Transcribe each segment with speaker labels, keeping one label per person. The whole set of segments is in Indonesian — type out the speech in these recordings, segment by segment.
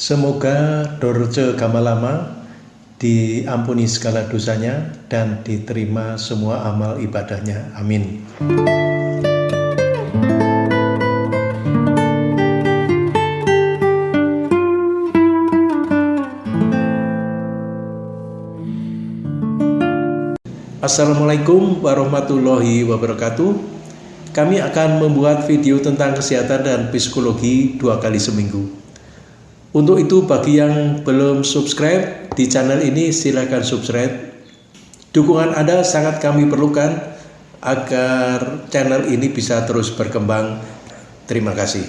Speaker 1: Semoga Dorce Gamalama diampuni segala dosanya dan diterima semua amal ibadahnya. Amin. Assalamualaikum warahmatullahi wabarakatuh. Kami akan membuat video tentang kesehatan dan psikologi dua kali seminggu. Untuk itu bagi yang belum subscribe di channel ini silahkan subscribe. Dukungan Anda sangat kami perlukan agar channel ini bisa terus berkembang. Terima kasih.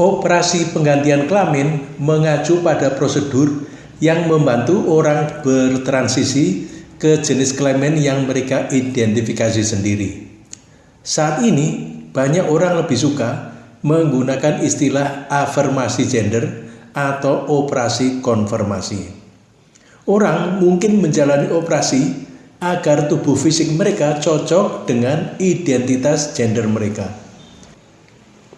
Speaker 1: Operasi penggantian kelamin mengacu pada prosedur yang membantu orang bertransisi ke jenis kelamin yang mereka identifikasi sendiri. Saat ini, banyak orang lebih suka menggunakan istilah afirmasi gender atau operasi konfirmasi. Orang mungkin menjalani operasi agar tubuh fisik mereka cocok dengan identitas gender mereka.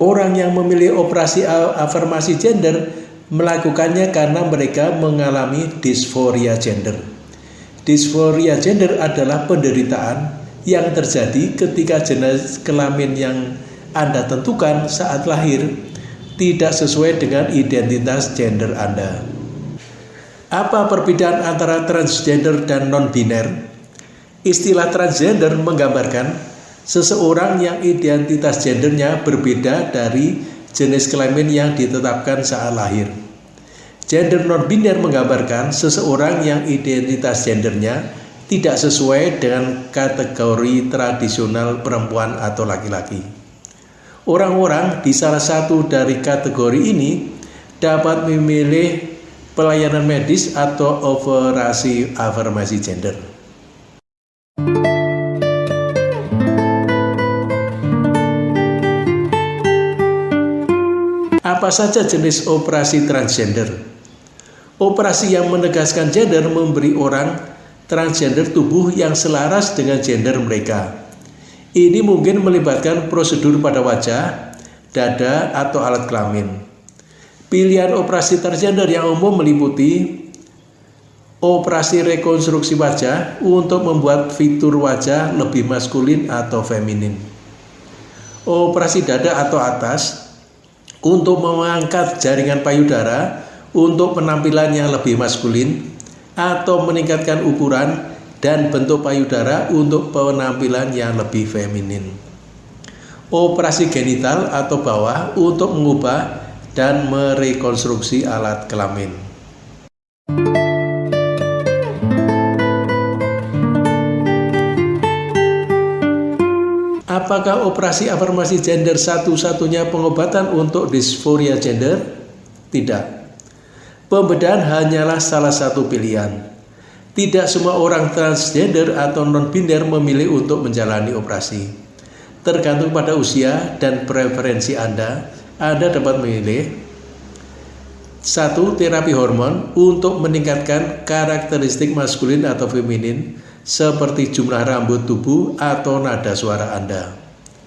Speaker 1: Orang yang memilih operasi afirmasi gender melakukannya karena mereka mengalami disforia gender. Disforia gender adalah penderitaan yang terjadi ketika jenis kelamin yang Anda tentukan saat lahir tidak sesuai dengan identitas gender Anda. Apa perbedaan antara transgender dan non-biner? Istilah transgender menggambarkan seseorang yang identitas gendernya berbeda dari jenis kelamin yang ditetapkan saat lahir. Gender non-biner menggambarkan seseorang yang identitas gendernya tidak sesuai dengan kategori tradisional perempuan atau laki-laki. Orang-orang di salah satu dari kategori ini dapat memilih pelayanan medis atau operasi afirmasi gender. Apa saja jenis operasi transgender? Operasi yang menegaskan gender memberi orang transgender tubuh yang selaras dengan gender mereka. Ini mungkin melibatkan prosedur pada wajah, dada, atau alat kelamin. Pilihan operasi transgender yang umum meliputi operasi rekonstruksi wajah untuk membuat fitur wajah lebih maskulin atau feminin. Operasi dada atau atas untuk mengangkat jaringan payudara untuk penampilan yang lebih maskulin atau meningkatkan ukuran dan bentuk payudara untuk penampilan yang lebih feminin. Operasi genital atau bawah untuk mengubah dan merekonstruksi alat kelamin. Apakah operasi afirmasi gender satu-satunya pengobatan untuk disforia gender? Tidak. Pembedahan hanyalah salah satu pilihan. Tidak semua orang transgender atau non-biner memilih untuk menjalani operasi. Tergantung pada usia dan preferensi Anda, Anda dapat memilih satu terapi hormon untuk meningkatkan karakteristik maskulin atau feminin seperti jumlah rambut tubuh atau nada suara Anda.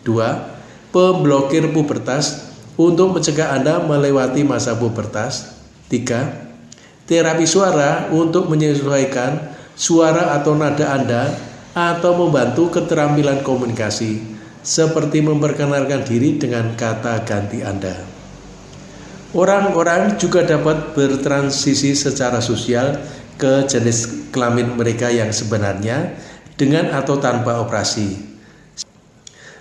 Speaker 1: 2. Pemblokir pubertas untuk mencegah Anda melewati masa pubertas. 3. Terapi suara untuk menyesuaikan suara atau nada Anda atau membantu keterampilan komunikasi seperti memperkenalkan diri dengan kata ganti Anda. Orang-orang juga dapat bertransisi secara sosial ke jenis kelamin mereka yang sebenarnya dengan atau tanpa operasi.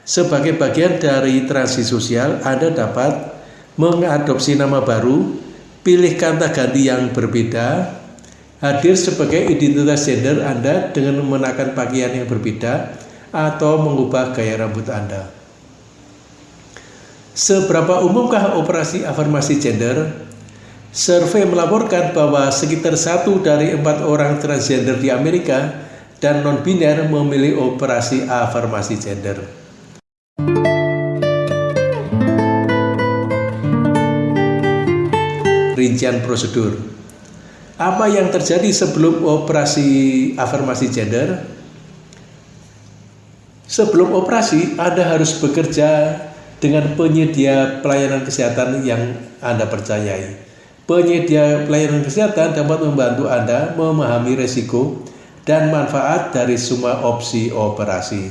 Speaker 1: Sebagai bagian dari transisi sosial, Anda dapat mengadopsi nama baru, pilih kata ganti yang berbeda, hadir sebagai identitas gender Anda dengan mengenakan pakaian yang berbeda, atau mengubah gaya rambut Anda. Seberapa umumkah operasi afirmasi gender? Survei melaporkan bahwa sekitar satu dari empat orang transgender di Amerika dan non-biner memilih operasi afirmasi gender. Rincian prosedur Apa yang terjadi sebelum operasi afirmasi gender? Sebelum operasi, Anda harus bekerja dengan penyedia pelayanan kesehatan yang Anda percayai. Penyedia pelayanan kesehatan dapat membantu Anda memahami resiko dan manfaat dari semua opsi operasi.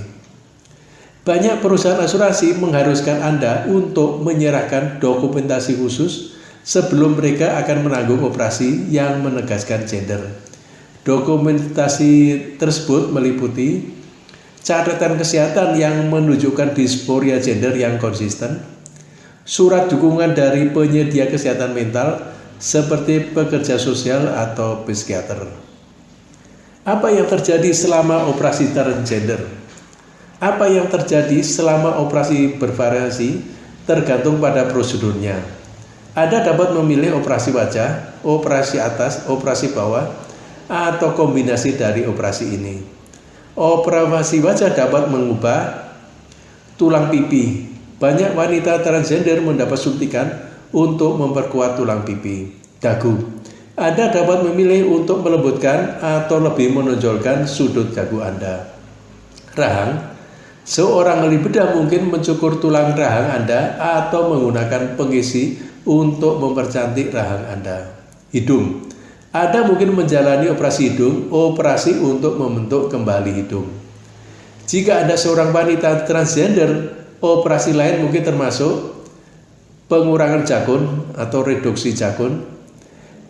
Speaker 1: Banyak perusahaan asuransi mengharuskan Anda untuk menyerahkan dokumentasi khusus sebelum mereka akan menanggung operasi yang menegaskan gender. Dokumentasi tersebut meliputi catatan kesehatan yang menunjukkan disporia gender yang konsisten, surat dukungan dari penyedia kesehatan mental seperti pekerja sosial atau psikiater. Apa yang terjadi selama operasi transgender? Apa yang terjadi selama operasi bervariasi tergantung pada prosedurnya. Anda dapat memilih operasi wajah, operasi atas, operasi bawah, atau kombinasi dari operasi ini. Operasi wajah dapat mengubah tulang pipi. Banyak wanita transgender mendapat suntikan untuk memperkuat tulang pipi. Dagu. Anda dapat memilih untuk melembutkan atau lebih menonjolkan sudut dagu Anda. Rahang. Seorang ahli bedah mungkin mencukur tulang rahang Anda atau menggunakan pengisi untuk mempercantik rahang Anda. Hidung. Anda mungkin menjalani operasi hidung, operasi untuk membentuk kembali hidung. Jika Anda seorang wanita transgender, operasi lain mungkin termasuk pengurangan jakun atau reduksi jakun,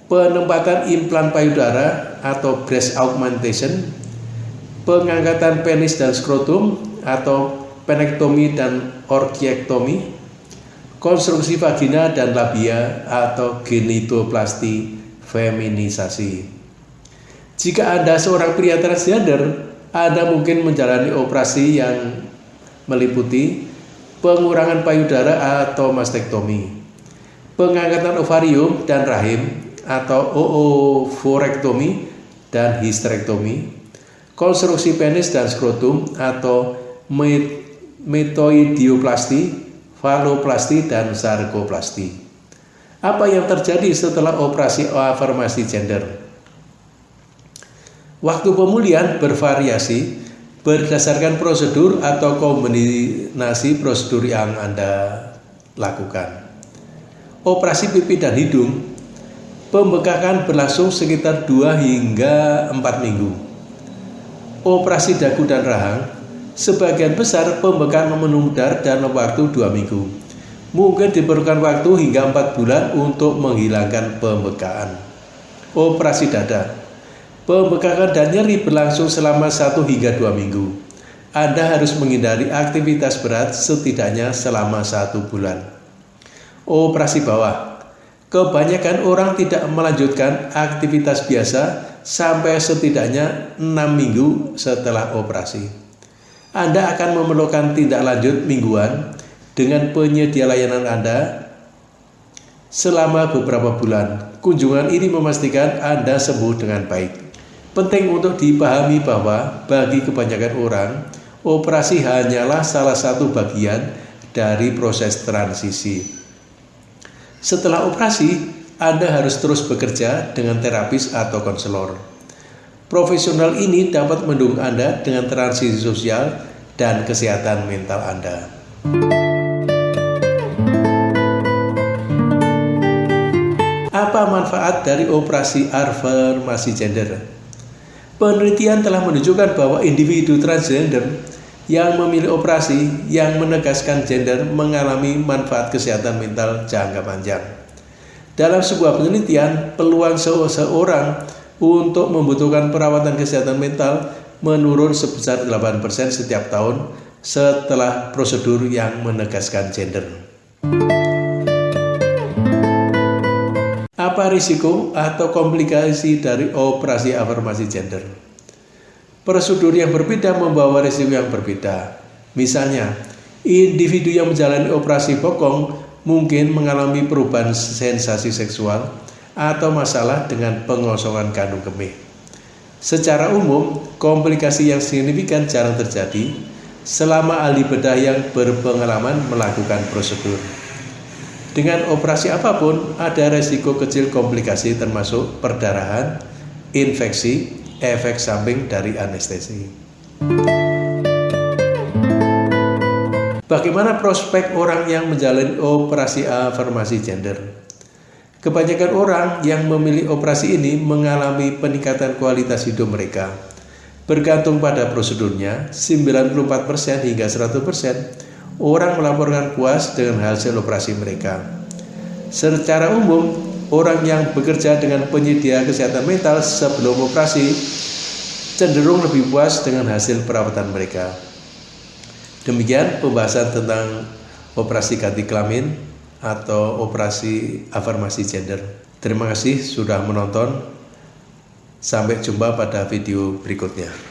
Speaker 1: penempatan implan payudara atau breast augmentation, pengangkatan penis dan skrotum atau penektomi dan orkiektomi, konstruksi vagina dan labia atau genitoplasti feminisasi. Jika Anda seorang pria transgender, Anda mungkin menjalani operasi yang meliputi pengurangan payudara atau mastektomi, pengangkatan ovarium dan rahim atau ooforektomi dan histerektomi, konstruksi penis dan skrotum atau metoidioplasti, faloplasti, dan sarkoplasti. Apa yang terjadi setelah operasi afirmasi gender? Waktu pemulihan bervariasi berdasarkan prosedur atau kombinasi prosedur yang Anda lakukan. Operasi pipi dan hidung pembekakan berlangsung sekitar 2 hingga 4 minggu. Operasi dagu dan rahang sebagian besar pembekakan menundar dan waktu 2 minggu. Mungkin diperlukan waktu hingga 4 bulan untuk menghilangkan pembekaan. Operasi dada. Pembekakan dan nyeri berlangsung selama 1 hingga 2 minggu. Anda harus menghindari aktivitas berat setidaknya selama satu bulan. Operasi bawah. Kebanyakan orang tidak melanjutkan aktivitas biasa sampai setidaknya 6 minggu setelah operasi. Anda akan memerlukan tindak lanjut mingguan dengan penyedia layanan Anda selama beberapa bulan. Kunjungan ini memastikan Anda sembuh dengan baik. Penting untuk dipahami bahwa bagi kebanyakan orang, operasi hanyalah salah satu bagian dari proses transisi. Setelah operasi, Anda harus terus bekerja dengan terapis atau konselor. Profesional ini dapat mendukung Anda dengan transisi sosial dan kesehatan mental Anda. Apa manfaat dari operasi afirmasi gender? Penelitian telah menunjukkan bahwa individu transgender yang memilih operasi yang menegaskan gender mengalami manfaat kesehatan mental jangka panjang. Dalam sebuah penelitian, peluang seseorang untuk membutuhkan perawatan kesehatan mental menurun sebesar 8% setiap tahun setelah prosedur yang menegaskan gender. Apa risiko atau komplikasi dari operasi afirmasi gender? Prosedur yang berbeda membawa risiko yang berbeda. Misalnya, individu yang menjalani operasi bokong mungkin mengalami perubahan sensasi seksual atau masalah dengan pengosongan kandung kemih. Secara umum, komplikasi yang signifikan jarang terjadi selama ahli bedah yang berpengalaman melakukan prosedur. Dengan operasi apa pun, ada resiko kecil komplikasi termasuk perdarahan, infeksi, efek samping dari anestesi. Bagaimana prospek orang yang menjalani operasi afirmasi gender? Kebanyakan orang yang memilih operasi ini mengalami peningkatan kualitas hidup mereka. Bergantung pada prosedurnya, 94% hingga 100% orang melaporkan puas dengan hasil operasi mereka. Secara umum, orang yang bekerja dengan penyedia kesehatan mental sebelum operasi cenderung lebih puas dengan hasil perawatan mereka. Demikian pembahasan tentang operasi ganti kelamin atau operasi afirmasi gender. Terima kasih sudah menonton. Sampai jumpa pada video berikutnya.